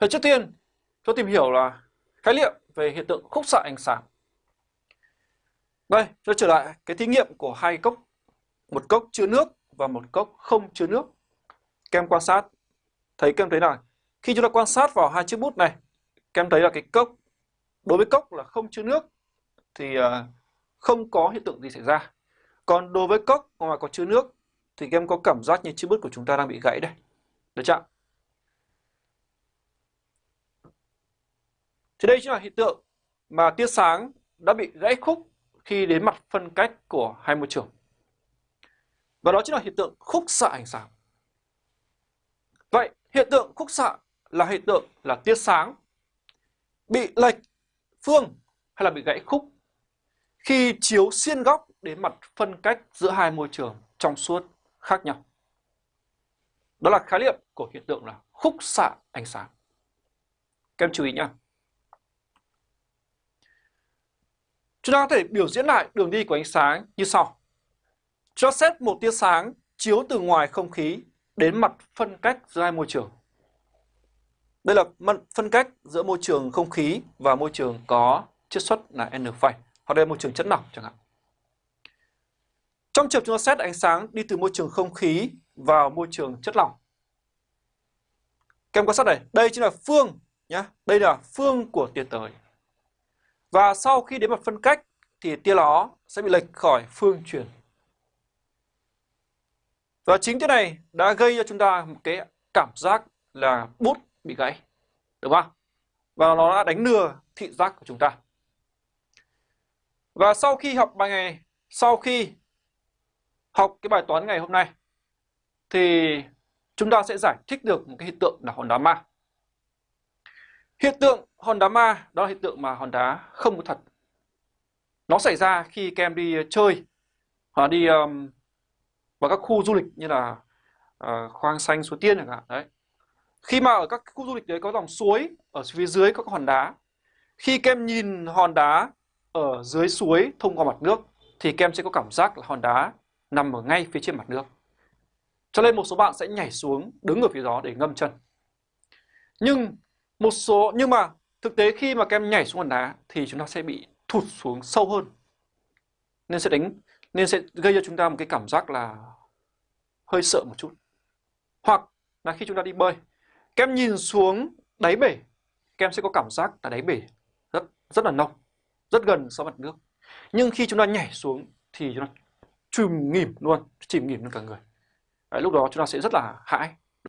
Thì trước tiên, tôi tìm hiểu là khái niệm về hiện tượng khúc xạ ánh sáng. Đây, tôi trở lại cái thí nghiệm của hai cốc, một cốc chứa nước và một cốc không chứa nước. Kem quan sát, thấy kem thấy nào? Khi chúng ta quan sát vào hai chiếc bút này, kem thấy là cái cốc, đối với cốc là không chứa nước thì à, không có hiện tượng gì xảy ra. Còn đối với cốc mà có chứa nước thì kem có cảm giác như chiếc bút của chúng ta đang bị gãy đây. Được chưa? Thì đây chính là hiện tượng mà tia sáng đã bị gãy khúc khi đến mặt phân cách của hai môi trường. Và đó chính là hiện tượng khúc xạ ánh sáng. Vậy hiện tượng khúc xạ là hiện tượng là tia sáng bị lệch phương hay là bị gãy khúc khi chiếu xiên góc đến mặt phân cách giữa hai môi trường trong suốt khác nhau. Đó là khái niệm của hiện tượng là khúc xạ ánh sáng. Các em chú ý nhé. Chúng ta có thể biểu diễn lại đường đi của ánh sáng như sau. Cho xét một tia sáng chiếu từ ngoài không khí đến mặt phân cách giữa hai môi trường. Đây là mặt phân cách giữa môi trường không khí và môi trường có chiết xuất là N phẩy, hoặc đây là môi trường chất lỏng chẳng hạn. Trong trường chúng ta xét ánh sáng đi từ môi trường không khí vào môi trường chất lỏng. Các em quan sát này, đây chính là phương nhé, đây là phương của tia tới. Và sau khi đến mặt phân cách thì tia nó sẽ bị lệch khỏi phương truyền. Và chính cái này đã gây cho chúng ta một cái cảm giác là bút bị gãy. đúng không? Và nó đã đánh lừa thị giác của chúng ta. Và sau khi học bài ngày, sau khi học cái bài toán ngày hôm nay, thì chúng ta sẽ giải thích được một cái hiện tượng là hòn đá ma. Hiện tượng hòn đá ma đó là hiện tượng mà hòn đá không có thật. Nó xảy ra khi các em đi ờ, chơi hoặc đi um, vào các khu du lịch như là uh, khoang xanh suối tiên chẳng hạn đấy. Khi mà ở các khu du lịch đấy có dòng suối ở phía dưới có hòn đá. Khi các em nhìn hòn đá ở dưới suối thông qua mặt nước thì các em sẽ có cảm giác là hòn đá nằm ở ngay phía trên mặt nước. Cho nên một số bạn sẽ nhảy xuống đứng ở phía đó để ngâm chân. Nhưng một số nhưng mà thực tế khi mà các em nhảy xuống hòn đá thì chúng ta sẽ bị thụt xuống sâu hơn. Nên sẽ đánh nên sẽ gây cho chúng ta một cái cảm giác là hơi sợ một chút. Hoặc là khi chúng ta đi bơi, các em nhìn xuống đáy bể, các em sẽ có cảm giác là đáy bể rất rất là nông, rất gần so với mặt nước. Nhưng khi chúng ta nhảy xuống thì chúng ta chìm nghỉm luôn, chìm nghỉm luôn cả người. Đấy, lúc đó chúng ta sẽ rất là hãi.